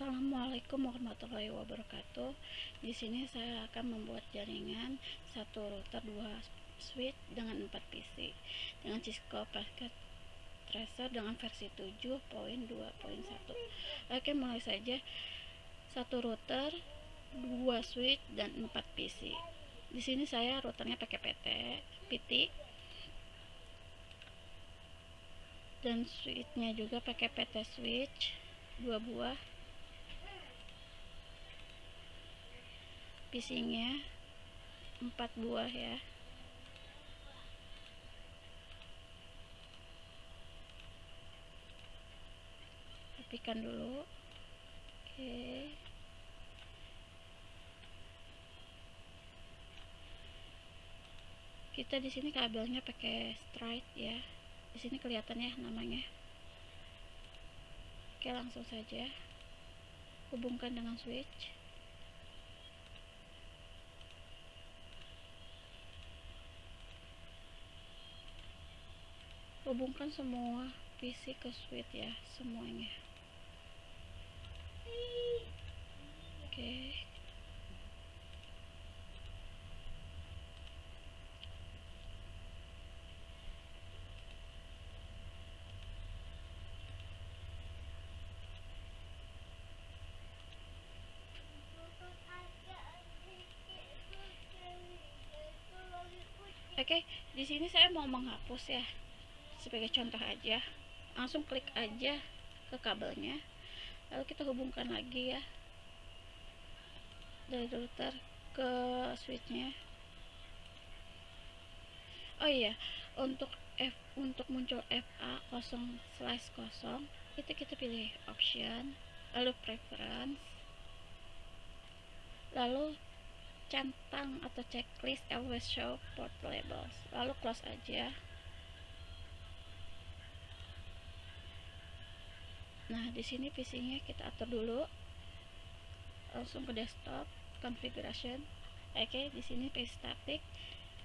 Assalamualaikum warahmatullahi wabarakatuh. Di sini saya akan membuat jaringan satu router dua switch dengan 4 PC dengan Cisco Packet Tracer dengan versi 7.2.1. Oke, mulai saja. Satu router, dua switch dan 4 PC. Di sini saya routernya pakai PT, PT dan switchnya juga pakai PT switch dua buah pisingnya. Empat buah ya. Rapikan dulu. Oke. Kita di sini kabelnya pakai straight ya. Di sini kelihatannya namanya. Oke langsung saja. Hubungkan dengan switch hubungkan semua PC ke switch ya semuanya oke okay. Oke, okay, di sini saya mau menghapus ya sebagai contoh aja langsung klik aja ke kabelnya lalu kita hubungkan lagi ya dari router ke switchnya. Oh iya untuk F untuk muncul FA 0 slash 0 itu kita pilih option lalu preference lalu centang atau checklist always show port labels lalu close aja Nah, di sini PC-nya kita atur dulu. Langsung ke desktop, configuration. Oke, di sini PC static,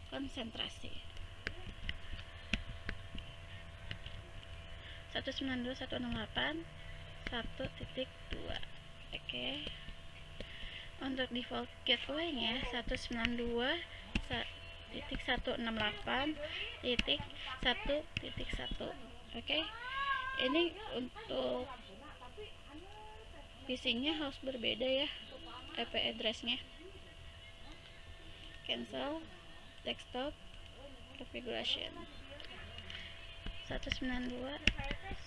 konsentrasi. 192.168 1.2 Oke. Untuk default gateway-nya 192 titik 168 titik 1 titik 1 oke ini untuk PC-nya harus berbeda ya IP address-nya. Cancel desktop configuration. 192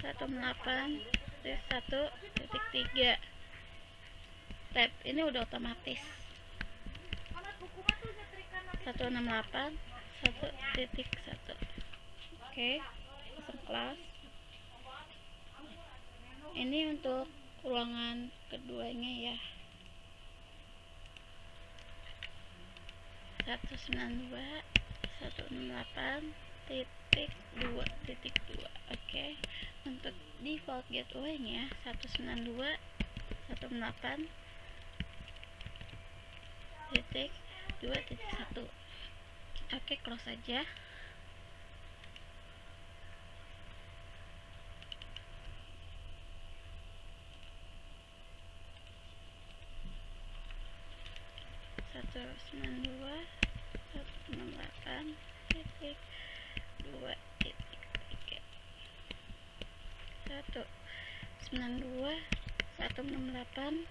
108 1.3 tab ini udah otomatis. 168 1.1 oke okay. kelas ini untuk ruangan keduanya ya. 192 168 titik 2 titik 2 oke. Okay. untuk default gateway nya 192 168 titik 2 titik 1 oke okay, close aja. 192 168 titik 2 titik 3 192 168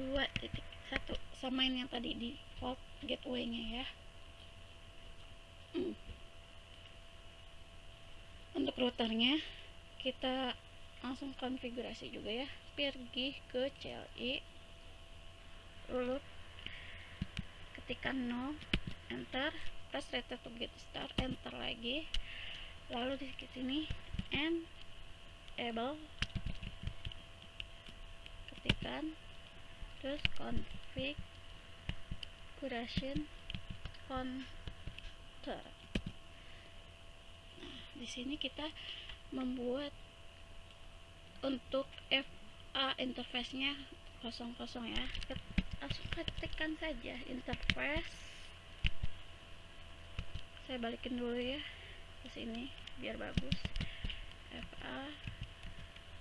2 titik 1 samain yang tadi di default gateway nya ya hmm. untuk routernya kita langsung konfigurasi juga ya pergi ke CLI lalu ketikkan no enter press return to get start enter lagi. Lalu di sini enable. Ketikkan terus configuration counter. Nah di sini kita membuat untuk FA interface nya kosong kosong ya langsung ketikkan saja interface. Saya balikin dulu ya ke sini biar bagus. FA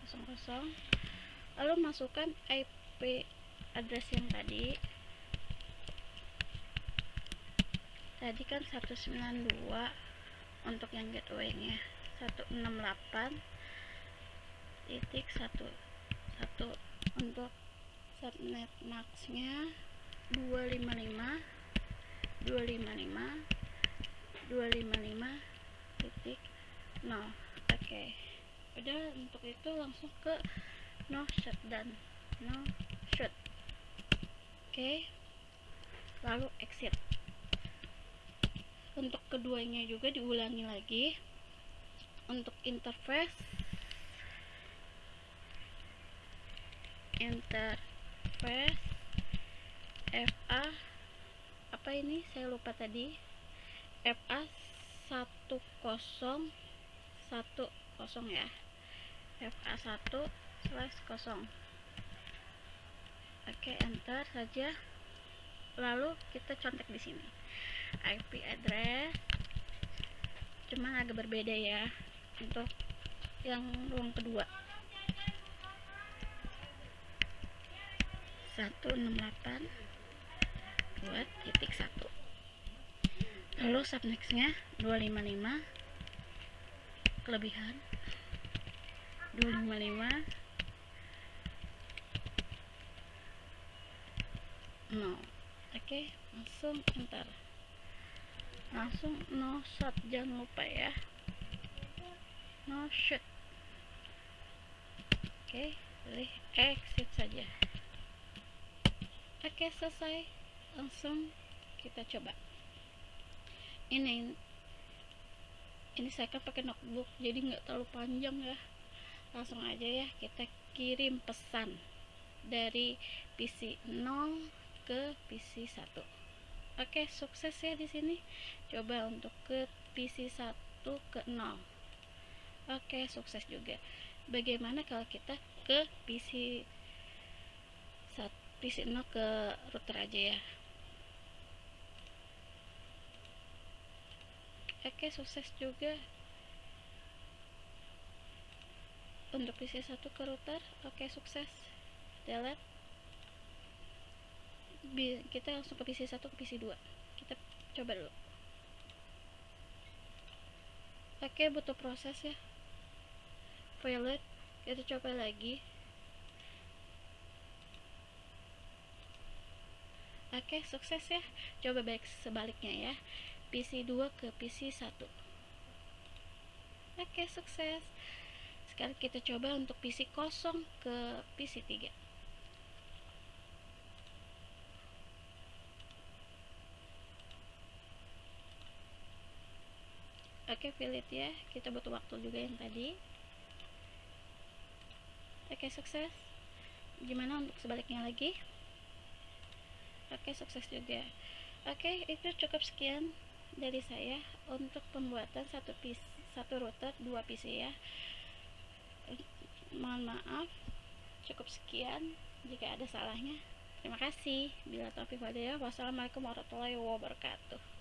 00 lalu masukkan IP address yang tadi. Tadi kan 192 untuk yang gateway nya 168 titik 1 1 untuk subnet max nya 255 255 255 titik 0 oke. Okay. udah untuk itu langsung ke no shutdown no shut oke. Okay. lalu exit. Untuk keduanya juga diulangi lagi. Untuk interface interface FA apa ini? Saya lupa tadi. FA 10 10 ya. FA 1 slash 0 oke enter saja. Lalu kita contek di sini. IP address. Cuman agak berbeda ya untuk yang ruang kedua 168 buat titik 1 lalu subnextnya 255 kelebihan 255 no oke okay, langsung enter langsung no shot jangan lupa ya. No shot. Oke okay, pilih exit saja oke selesai. Langsung kita coba. Ini ini saya kan pakai notebook jadi nggak terlalu panjang ya. Langsung aja ya kita kirim pesan dari PC 0 ke PC 1 oke sukses ya di sini. Coba untuk ke PC 1 ke 0 oke sukses juga. Bagaimana kalau kita ke PC 1 PC 0 ke router aja ya. Oke sukses juga. Untuk PC 1 ke router oke sukses. Delete kita langsung ke PC 1 ke PC 2 kita coba dulu. Oke butuh proses ya. Pilot kita coba lagi oke sukses ya. Coba baik sebaliknya ya. PC 2 ke PC 1 oke sukses. Sekarang kita coba untuk PC kosong ke PC 3 oke okay, ya. Kita butuh waktu juga yang tadi. Oke sukses. Gimana untuk sebaliknya lagi oke sukses juga. Oke itu cukup sekian dari saya untuk pembuatan satu PC, satu router dua PC ya. Mohon maaf cukup sekian. Jika ada salahnya terima kasih. Bila taufiq wassalamualaikum warahmatullahi wabarakatuh